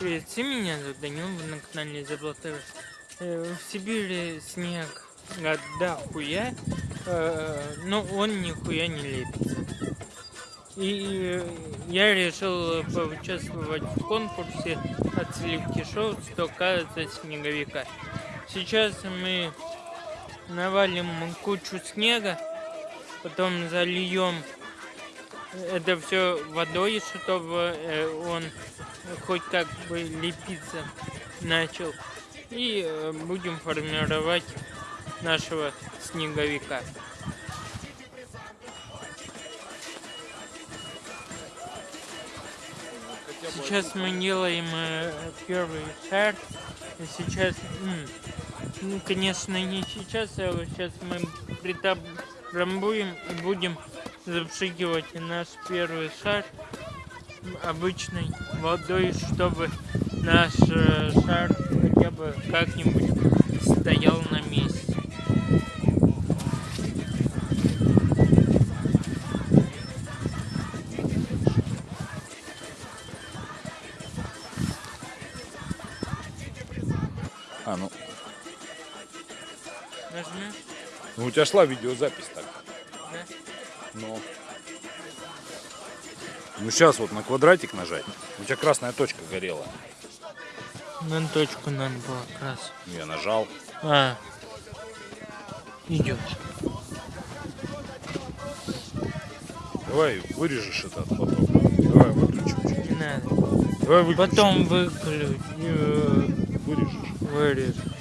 Привет, все меня зовут Данил, вы на канале Заблатер. В Сибири снег да хуя, э, но он нихуя не лепится. И я решил поучаствовать в конкурсе от сливки шоу «Стока за снеговика». Сейчас мы навалим кучу снега, потом зальем это все водой, чтобы э, он хоть как бы лепиться начал. И э, будем формировать нашего снеговика. Сейчас мы делаем э, первый шар. Сейчас, ну, конечно, не сейчас, а сейчас мы притрамбуем и будем запшикивать наш первый шар обычной водой, чтобы наш э, шар хотя бы как-нибудь стоял на месте. А, ну. Нажми. Ну у тебя шла видеозапись так. Ну сейчас вот на квадратик нажать. У тебя красная точка горела. На точку надо было крас. Я нажал. А. Идет. Давай вырежешь это потом. Давай выключим. Не надо. Давай выключим. Потом выключу. Вырежешь. Вырежу.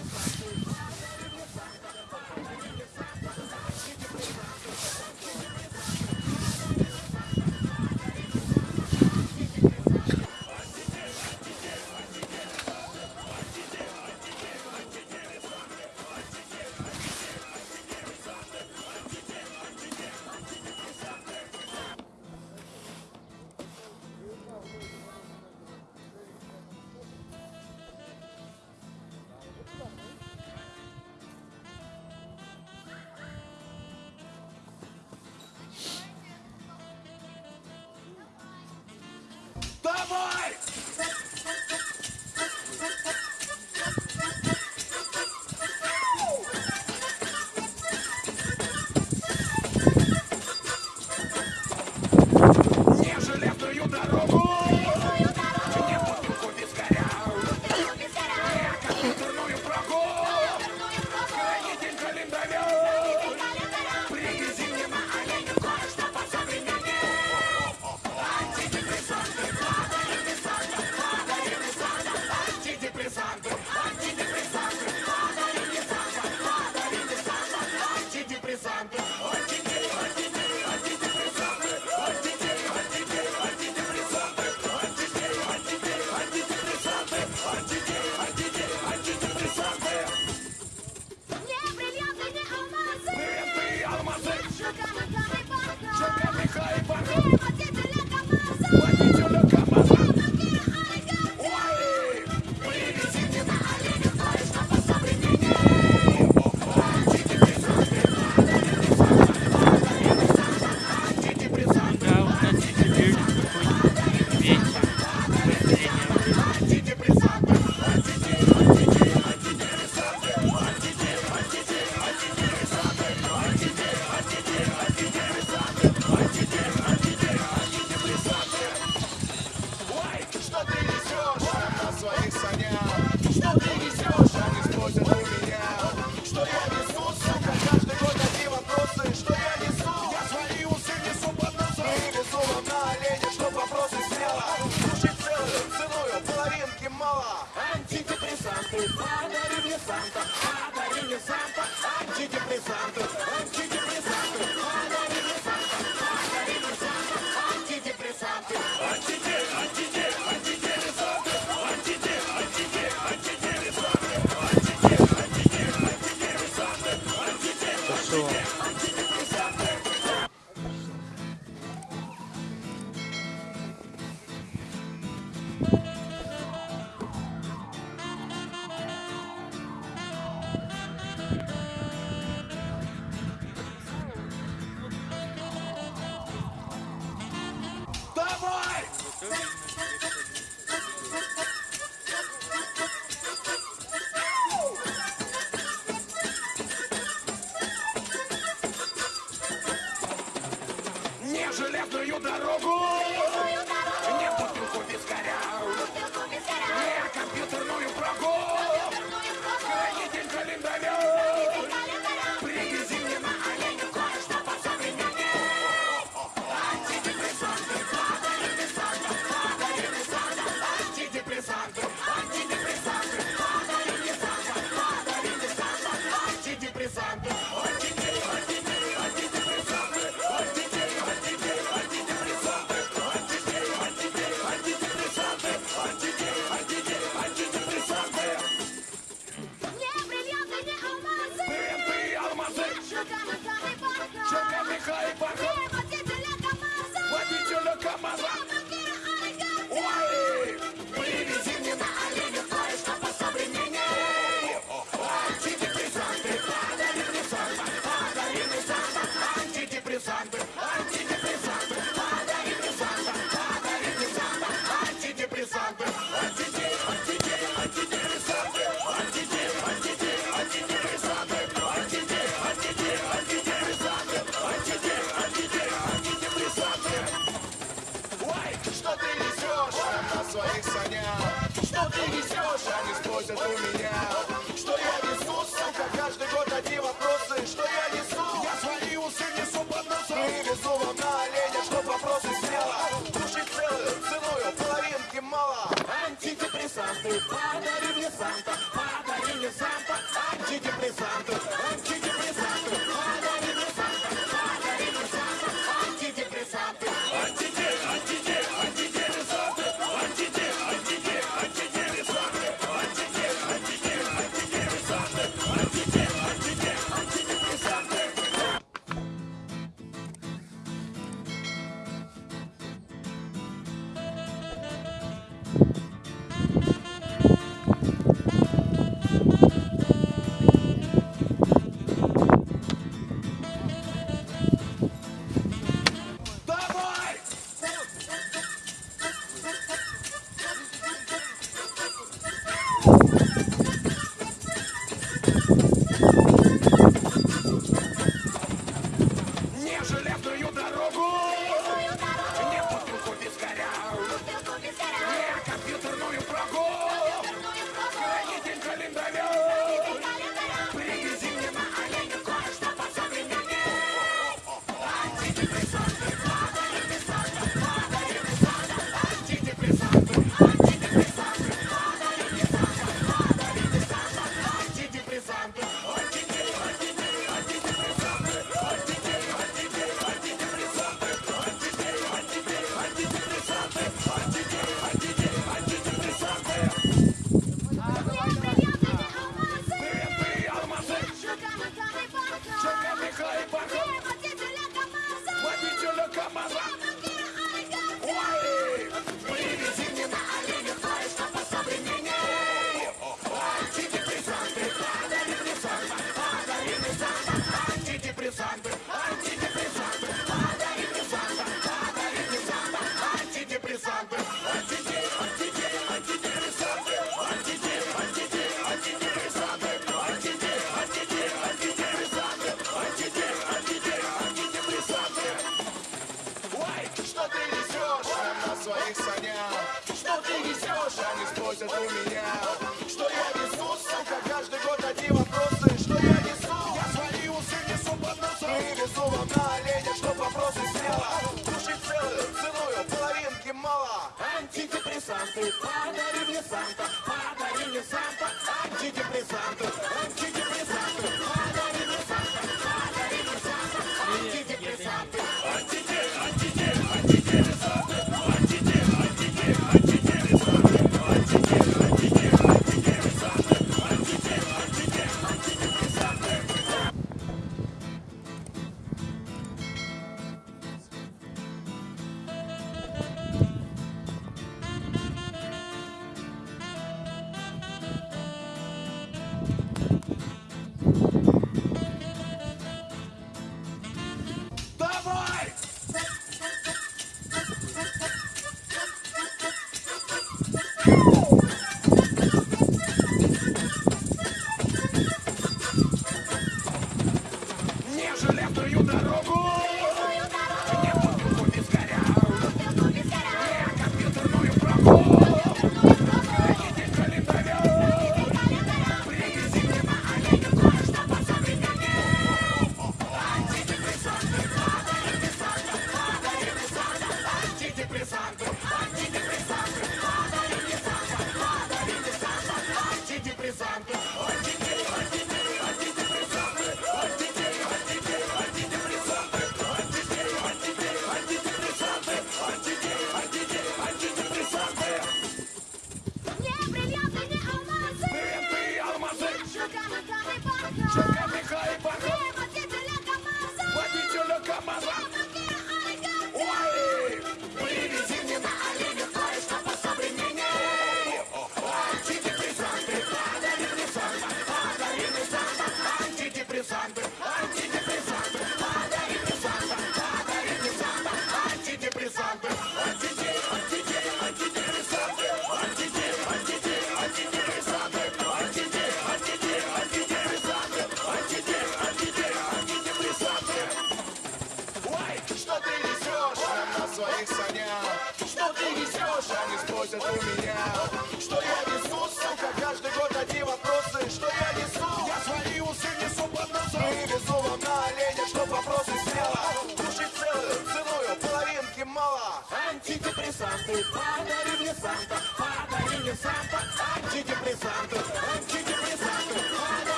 Антидепрессанты, подари мне Санта, подари мне Санта. Антидепрессанты, антидепрессанты,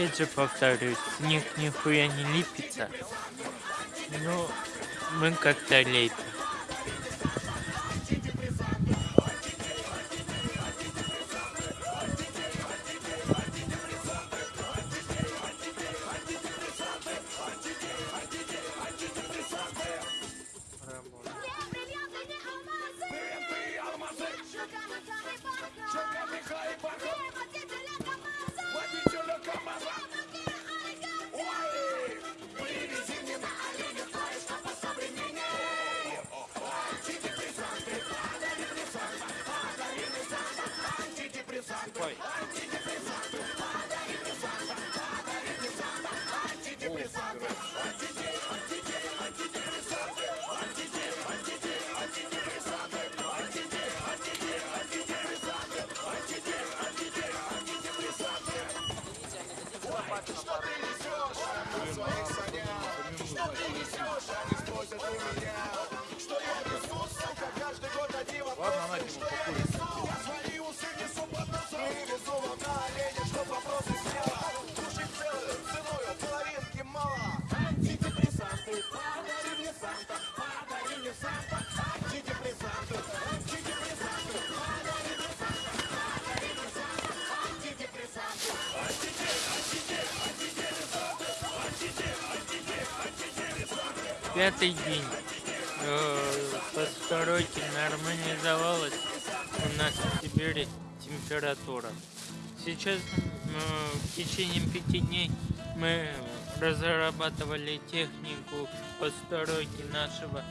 опять же повторюсь, снег нихуя не липится. Но ну, мы как-то лепим. пятый день. Э, Посторонительно нормализовалась у нас в Сибири температура. Сейчас э, в течение пяти дней мы разрабатывали технику постройки нашего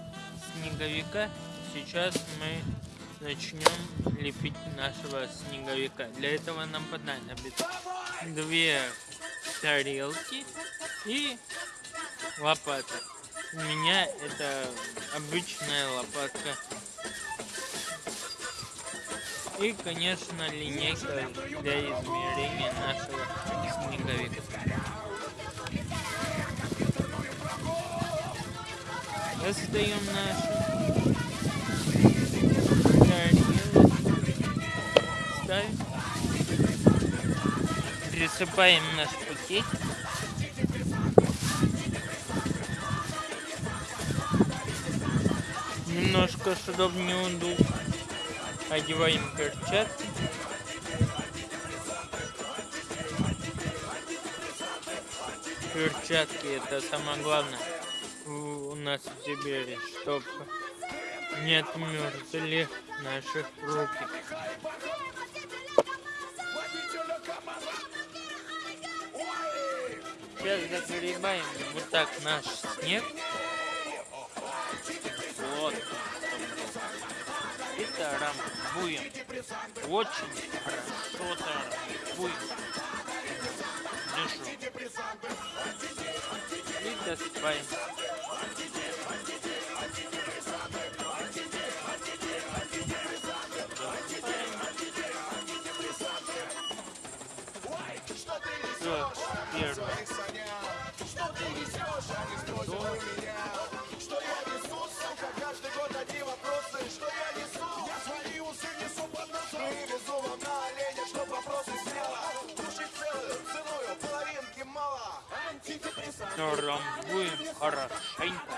снеговика. Сейчас мы начнем лепить нашего снеговика. Для этого нам понадобится две тарелки и лопата у меня это обычная лопатка. И, конечно, линейка для измерения нашего снеговика. Раздаем наши тарелки. Ставим. Присыпаем наш пакетик. немножко, чтобы не ундул. Одеваем перчатки. Перчатки это самое главное у нас в Сибири, чтобы не отмерзли наших руки. Сейчас загребаем вот так наш снег. Будем, Очень хорошо тарамбуем. Дышу. И доспаем. Что ты несешь, а не спросил у меня? Рамбуем хорошенько.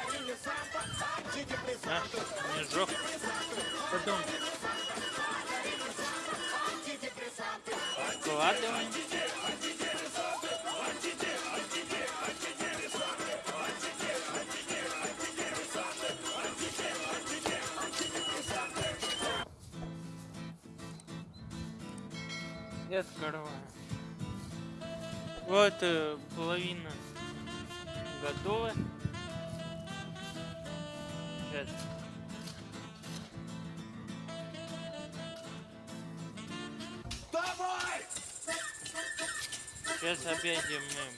Наш снежок. Потом откладываем. Я открываю. Вот э, половина готова. Сейчас. Давай! Сейчас опять мы.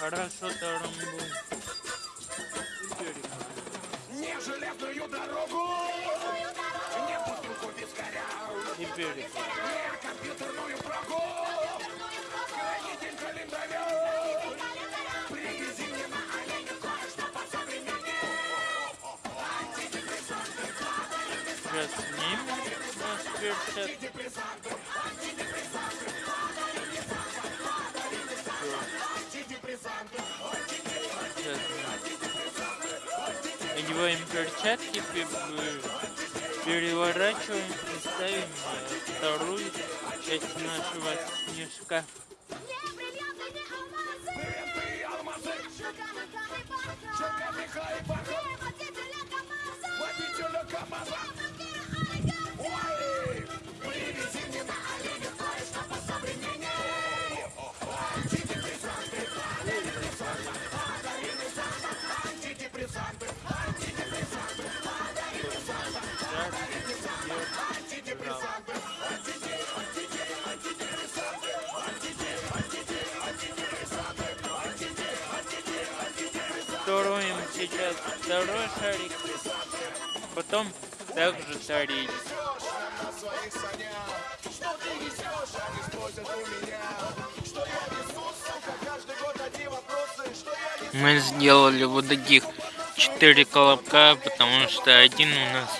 Хорошо тарамбу. И перекладываем. Не железную дорогу! Не компьютерную прогу! Сейчас снимем наш перчатки. Сейчас одеваем перчатки, пе- переворачиваем и ставим вторую часть нашего снежка. Не бриллианты, Антидепрессанты! Строим сейчас второй шарик, потом также несу, Мы сделали вот таких четыре колобка, потому что один у нас,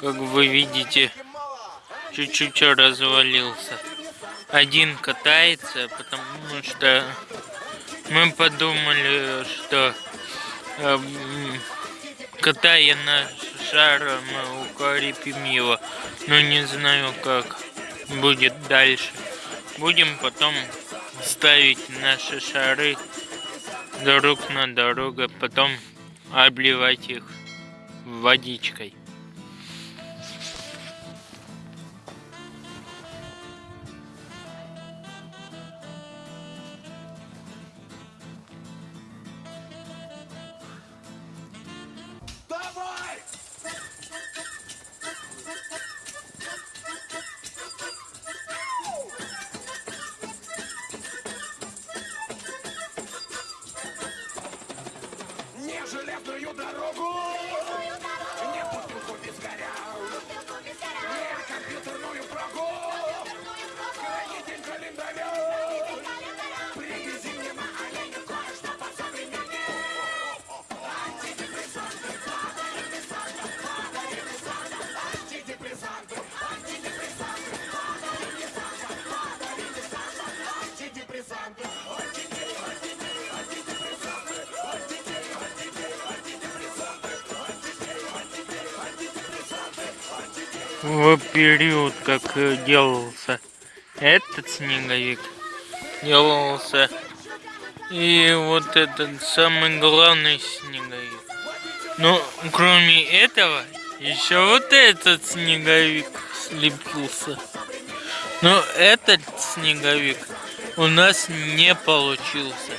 как вы видите, чуть-чуть развалился. Один катается, потому что мы подумали, что эм, катая наш шар, мы укрепим его. Но не знаю, как будет дальше. Будем потом ставить наши шары друг на друга, потом обливать их водичкой. В период, как э, делался этот снеговик, делался и вот этот самый главный снеговик. Но кроме этого, еще вот этот снеговик слепился. Но этот снеговик у нас не получился,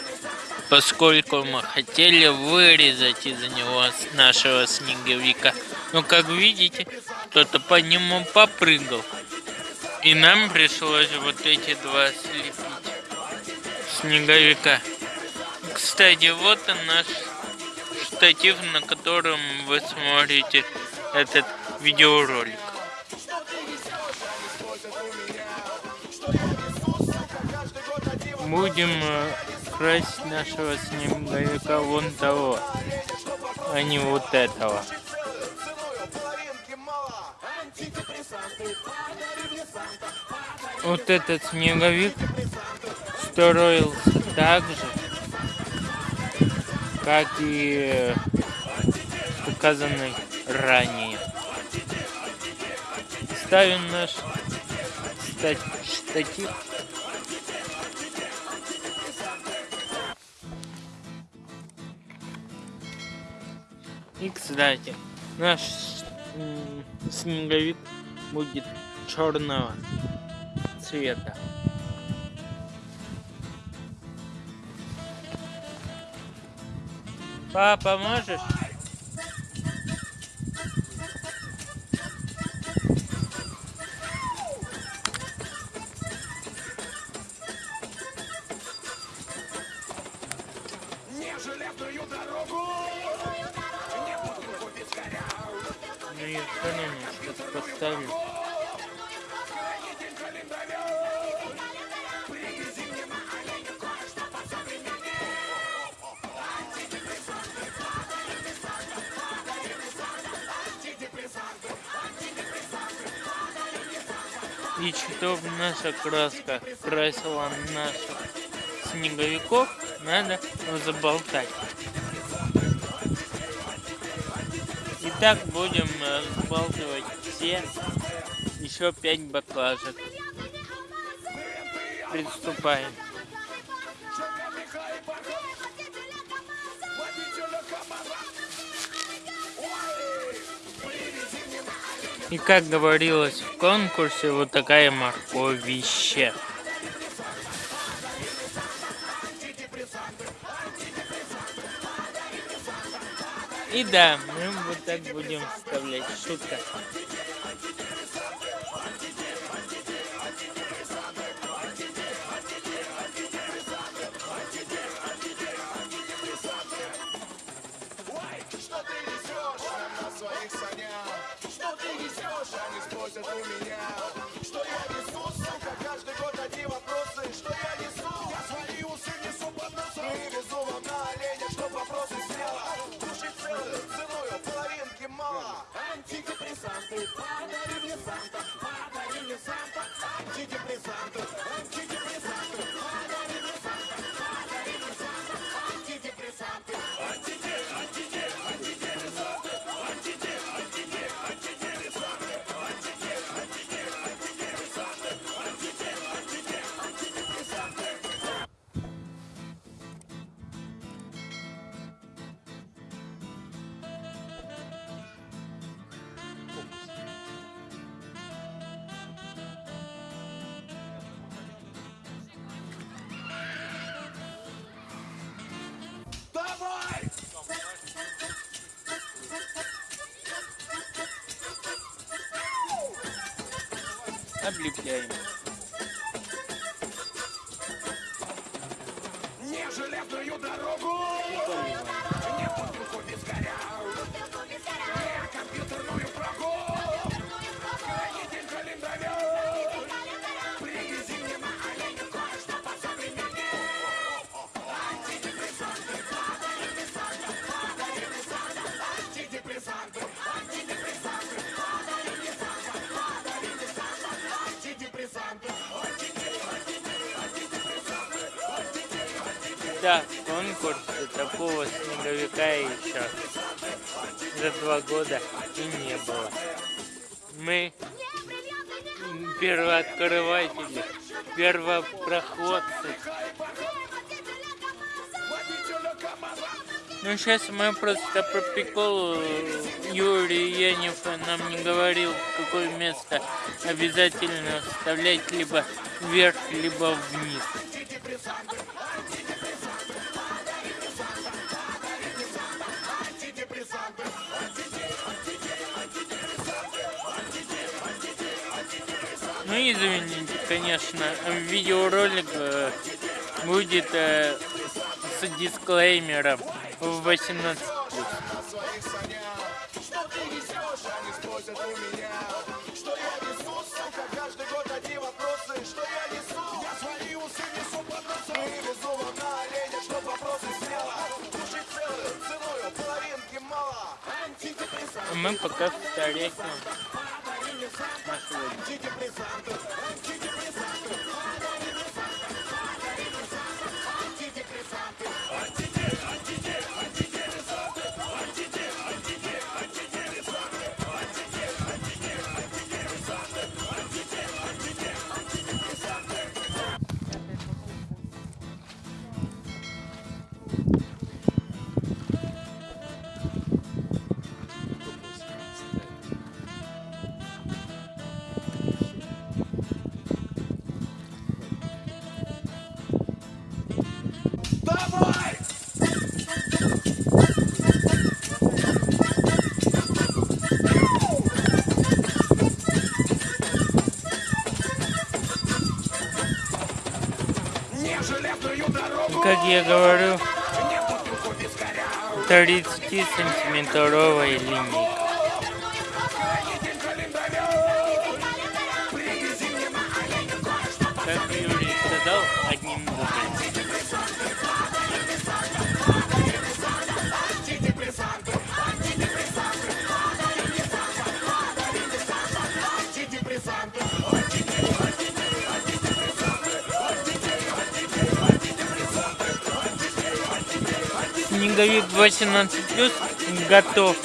поскольку мы хотели вырезать из него нашего снеговика. Но как видите, кто-то по нему попрыгал. И нам пришлось вот эти два слепить снеговика. Кстати, вот и наш штатив, на котором вы смотрите этот видеоролик. Будем э, красить нашего снеговика вон того, а не вот этого. Вот этот снеговик строился так же, как и указанный ранее. Ставим наш ста- штатив. И, кстати, наш снеговик будет черного цвета. Папа, можешь? Наша краска красила наших снеговиков, надо заболтать. Итак, будем э, взбалтывать все еще пять баклажек. Приступаем. И как говорилось в конкурсе, вот такая морковище. И да, мы вот так будем вставлять. Шутка. Мало Антидепрессанты, подари мне Санта Подари мне Санта Антидепрессанты, антидепрессанты Да, конкурса такого снеговика еще за два года и не было. Мы первооткрыватели, первопроходцы. Ну, сейчас мы просто по приколу Юрий Янев нам не говорил, какое место обязательно вставлять либо вверх, либо вниз. Ну, извините, конечно, видеоролик э, будет э, с дисклеймером в 18+. на своих санях Что ты несешь, они спросят у я говорю 30 сантиметровой линии. 18 плюс готов.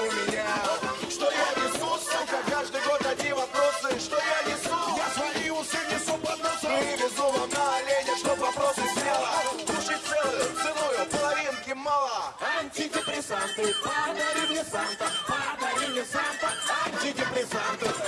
Что я несу, как каждый год одни вопросы. Что я несу, я свои усы несу под носом. Мы везу вам на оледец, что вопросы смело. Душить целую ценую, а половинки мало. антидепрессанты, подари мне Санта, подари мне Санта, антидепрессанты.